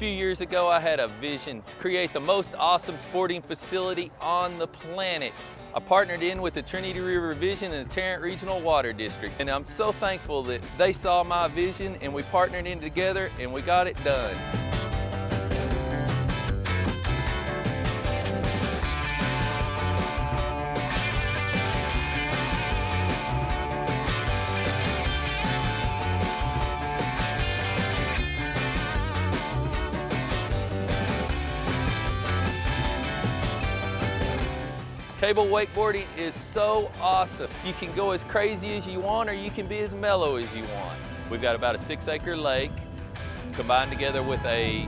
years ago, I had a vision to create the most awesome sporting facility on the planet. I partnered in with the Trinity River Vision and the Tarrant Regional Water District. And I'm so thankful that they saw my vision and we partnered in together and we got it done. Cable wakeboarding is so awesome. You can go as crazy as you want or you can be as mellow as you want. We've got about a six acre lake combined together with a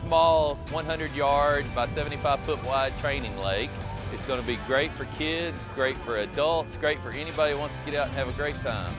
small 100 yard by 75 foot wide training lake. It's gonna be great for kids, great for adults, great for anybody who wants to get out and have a great time.